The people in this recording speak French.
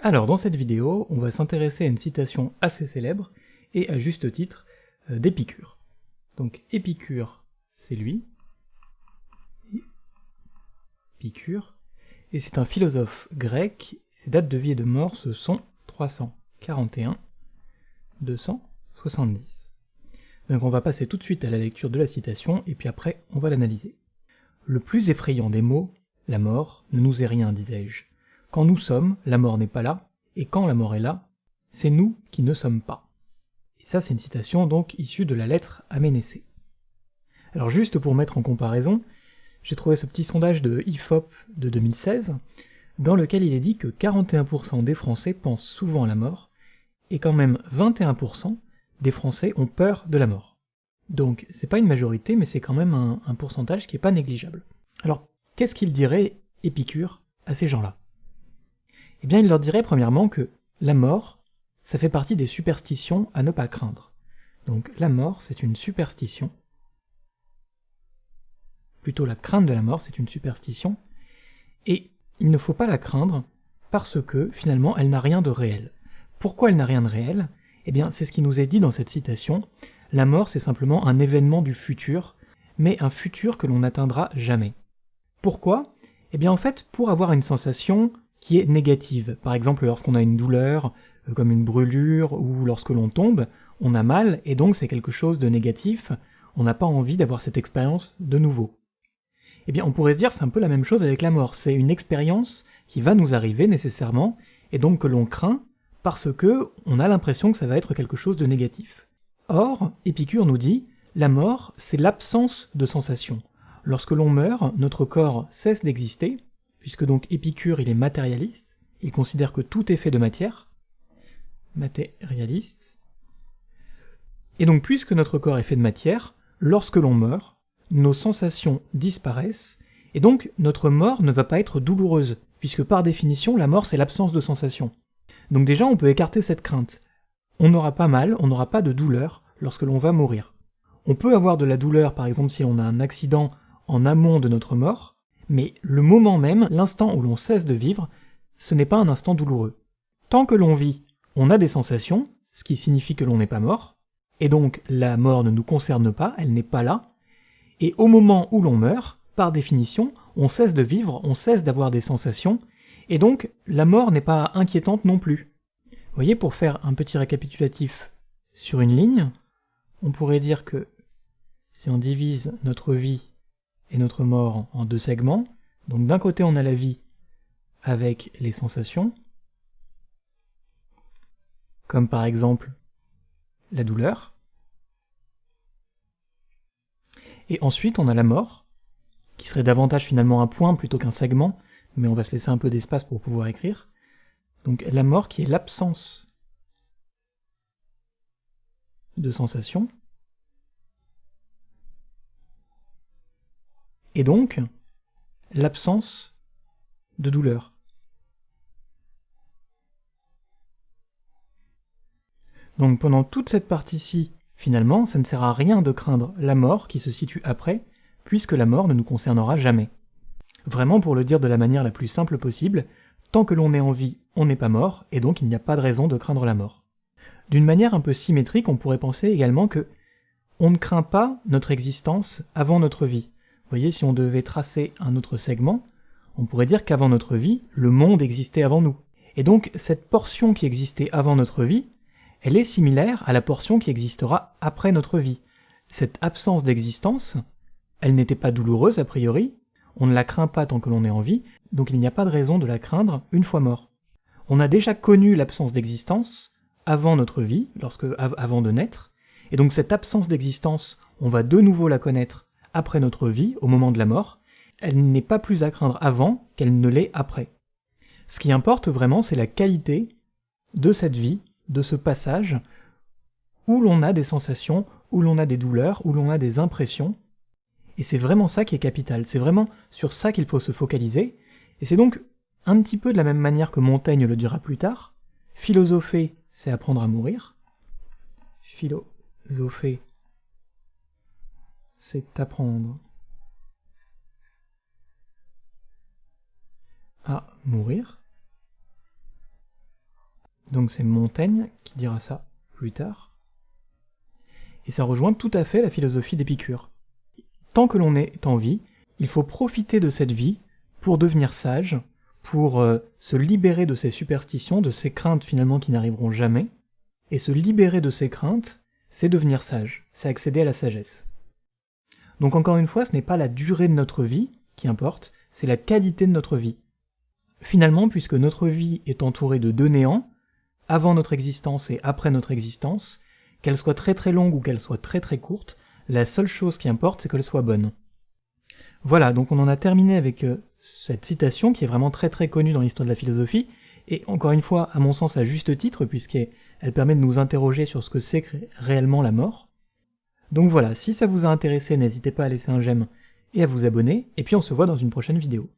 Alors, dans cette vidéo, on va s'intéresser à une citation assez célèbre, et à juste titre, euh, d'Épicure. Donc, Épicure, c'est lui. Épicure. Et c'est un philosophe grec, ses dates de vie et de mort, ce sont 341, 270. Donc on va passer tout de suite à la lecture de la citation, et puis après, on va l'analyser. Le plus effrayant des mots, la mort, ne nous est rien, disais-je. Quand nous sommes, la mort n'est pas là, et quand la mort est là, c'est nous qui ne sommes pas. Et ça, c'est une citation donc issue de la lettre à Ménécée. Alors juste pour mettre en comparaison, j'ai trouvé ce petit sondage de IFOP de 2016, dans lequel il est dit que 41% des Français pensent souvent à la mort, et quand même 21% des Français ont peur de la mort. Donc c'est pas une majorité, mais c'est quand même un, un pourcentage qui est pas négligeable. Alors, qu'est-ce qu'il dirait Épicure à ces gens-là? Eh bien il leur dirait premièrement que la mort, ça fait partie des superstitions à ne pas craindre. Donc la mort, c'est une superstition. Plutôt la crainte de la mort, c'est une superstition. Et il ne faut pas la craindre parce que finalement elle n'a rien de réel. Pourquoi elle n'a rien de réel? Eh bien c'est ce qui nous est dit dans cette citation. La mort c'est simplement un événement du futur, mais un futur que l'on n'atteindra jamais. Pourquoi? Eh bien en fait pour avoir une sensation qui est négative. Par exemple, lorsqu'on a une douleur, euh, comme une brûlure, ou lorsque l'on tombe, on a mal, et donc c'est quelque chose de négatif, on n'a pas envie d'avoir cette expérience de nouveau. Eh bien, on pourrait se dire c'est un peu la même chose avec la mort, c'est une expérience qui va nous arriver nécessairement, et donc que l'on craint, parce que on a l'impression que ça va être quelque chose de négatif. Or, Épicure nous dit, la mort, c'est l'absence de sensation. Lorsque l'on meurt, notre corps cesse d'exister, puisque donc Épicure il est matérialiste, il considère que tout est fait de matière, matérialiste, et donc puisque notre corps est fait de matière, lorsque l'on meurt, nos sensations disparaissent, et donc notre mort ne va pas être douloureuse, puisque par définition la mort c'est l'absence de sensation. Donc déjà on peut écarter cette crainte. On n'aura pas mal, on n'aura pas de douleur lorsque l'on va mourir. On peut avoir de la douleur par exemple si on a un accident en amont de notre mort, mais le moment même, l'instant où l'on cesse de vivre, ce n'est pas un instant douloureux. Tant que l'on vit, on a des sensations, ce qui signifie que l'on n'est pas mort, et donc la mort ne nous concerne pas, elle n'est pas là, et au moment où l'on meurt, par définition, on cesse de vivre, on cesse d'avoir des sensations, et donc la mort n'est pas inquiétante non plus. Vous voyez, pour faire un petit récapitulatif sur une ligne, on pourrait dire que si on divise notre vie et notre mort en deux segments. Donc d'un côté on a la vie avec les sensations, comme par exemple la douleur. Et ensuite on a la mort, qui serait davantage finalement un point plutôt qu'un segment, mais on va se laisser un peu d'espace pour pouvoir écrire. Donc la mort qui est l'absence de sensations. Et donc l'absence de douleur. Donc pendant toute cette partie-ci, finalement, ça ne sert à rien de craindre la mort qui se situe après, puisque la mort ne nous concernera jamais. Vraiment, pour le dire de la manière la plus simple possible, tant que l'on est en vie, on n'est pas mort, et donc il n'y a pas de raison de craindre la mort. D'une manière un peu symétrique, on pourrait penser également que on ne craint pas notre existence avant notre vie. Vous voyez, si on devait tracer un autre segment, on pourrait dire qu'avant notre vie, le monde existait avant nous. Et donc, cette portion qui existait avant notre vie, elle est similaire à la portion qui existera après notre vie. Cette absence d'existence, elle n'était pas douloureuse a priori, on ne la craint pas tant que l'on est en vie, donc il n'y a pas de raison de la craindre une fois mort. On a déjà connu l'absence d'existence avant notre vie, lorsque avant de naître, et donc cette absence d'existence, on va de nouveau la connaître après notre vie, au moment de la mort, elle n'est pas plus à craindre avant qu'elle ne l'est après. Ce qui importe vraiment, c'est la qualité de cette vie, de ce passage, où l'on a des sensations, où l'on a des douleurs, où l'on a des impressions, et c'est vraiment ça qui est capital, c'est vraiment sur ça qu'il faut se focaliser, et c'est donc un petit peu de la même manière que Montaigne le dira plus tard, philosopher, c'est apprendre à mourir, philosopher, c'est apprendre à mourir. Donc c'est Montaigne qui dira ça plus tard. Et ça rejoint tout à fait la philosophie d'Épicure. Tant que l'on est en vie, il faut profiter de cette vie pour devenir sage, pour euh, se libérer de ces superstitions, de ces craintes finalement qui n'arriveront jamais. Et se libérer de ces craintes, c'est devenir sage, c'est accéder à la sagesse. Donc encore une fois, ce n'est pas la durée de notre vie qui importe, c'est la qualité de notre vie. Finalement, puisque notre vie est entourée de deux néants, avant notre existence et après notre existence, qu'elle soit très très longue ou qu'elle soit très très courte, la seule chose qui importe, c'est qu'elle soit bonne. Voilà, donc on en a terminé avec euh, cette citation qui est vraiment très très connue dans l'histoire de la philosophie, et encore une fois, à mon sens, à juste titre, puisqu'elle permet de nous interroger sur ce que c'est réellement la mort. Donc voilà, si ça vous a intéressé, n'hésitez pas à laisser un j'aime et à vous abonner, et puis on se voit dans une prochaine vidéo.